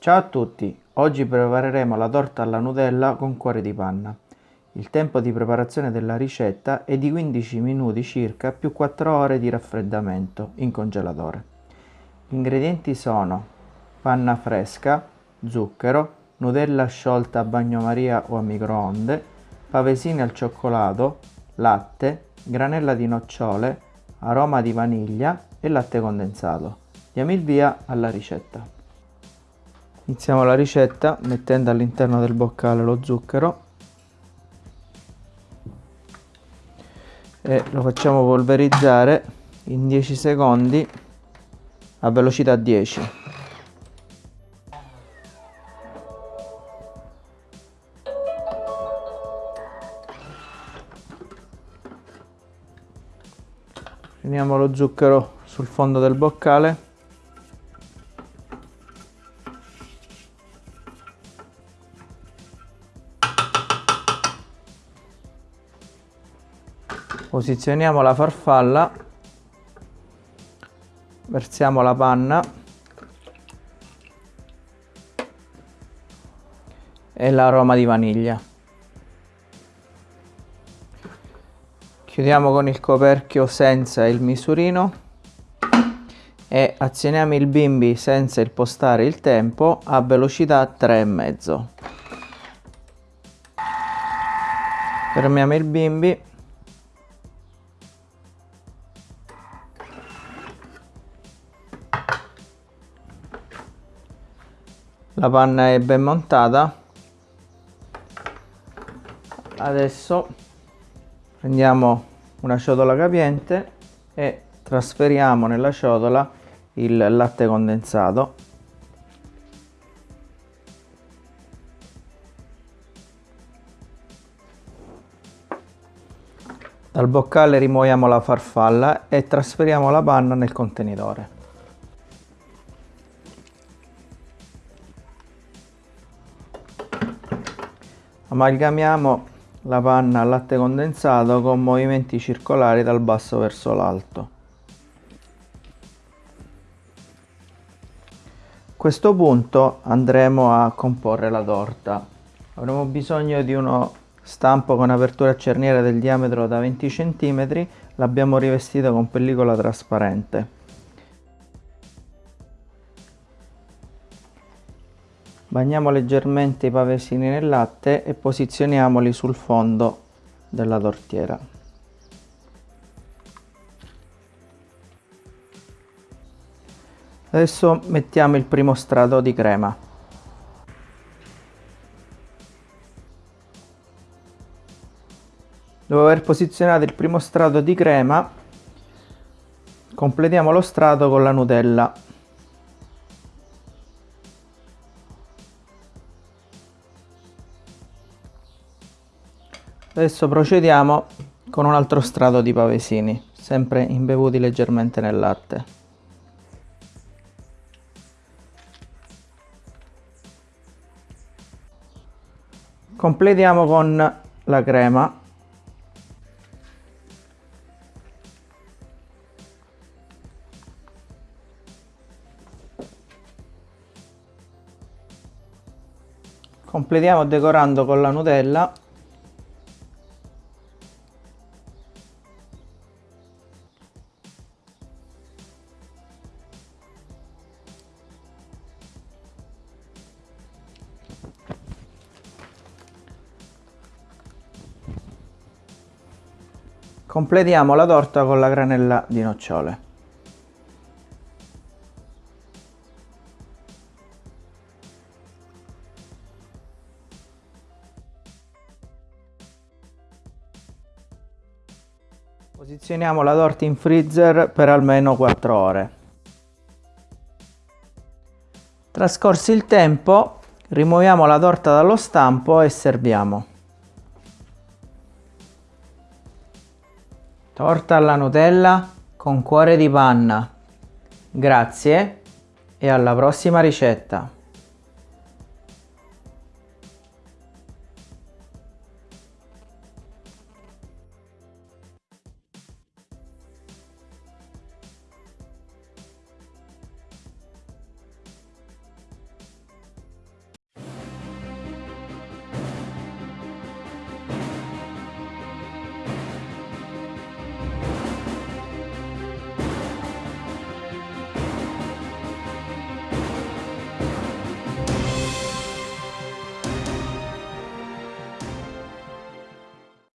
Ciao a tutti, oggi prepareremo la torta alla Nutella con cuore di panna. Il tempo di preparazione della ricetta è di 15 minuti circa più 4 ore di raffreddamento in congelatore. Gli ingredienti sono panna fresca, zucchero, Nutella sciolta a bagnomaria o a microonde, pavesini al cioccolato, latte, granella di nocciole, aroma di vaniglia e latte condensato. Diamo il via alla ricetta. Iniziamo la ricetta mettendo all'interno del boccale lo zucchero e lo facciamo polverizzare in 10 secondi a velocità 10. Finiamo lo zucchero sul fondo del boccale posizioniamo la farfalla. Versiamo la panna. E l'aroma di vaniglia. Chiudiamo con il coperchio senza il misurino. E azioniamo il bimbi senza impostare il tempo a velocità 3,5 fermiamo il bimbi la panna è ben montata. Adesso prendiamo una ciotola capiente e trasferiamo nella ciotola il latte condensato. Dal boccale rimuoviamo la farfalla e trasferiamo la panna nel contenitore Amalgamiamo la panna al latte condensato con movimenti circolari dal basso verso l'alto. A questo punto andremo a comporre la torta. Avremo bisogno di uno stampo con apertura a cerniera del diametro da 20 cm, l'abbiamo rivestito con pellicola trasparente. Bagniamo leggermente i pavesini nel latte e posizioniamoli sul fondo della tortiera. Adesso mettiamo il primo strato di crema. Dopo aver posizionato il primo strato di crema, completiamo lo strato con la Nutella Adesso procediamo con un altro strato di pavesini, sempre imbevuti leggermente nel latte. Completiamo con la crema. Completiamo decorando con la Nutella Completiamo la torta con la granella di nocciole. Posizioniamo la torta in freezer per almeno 4 ore. Trascorso il tempo, rimuoviamo la torta dallo stampo e serviamo. Torta alla Nutella con cuore di panna. Grazie e alla prossima ricetta.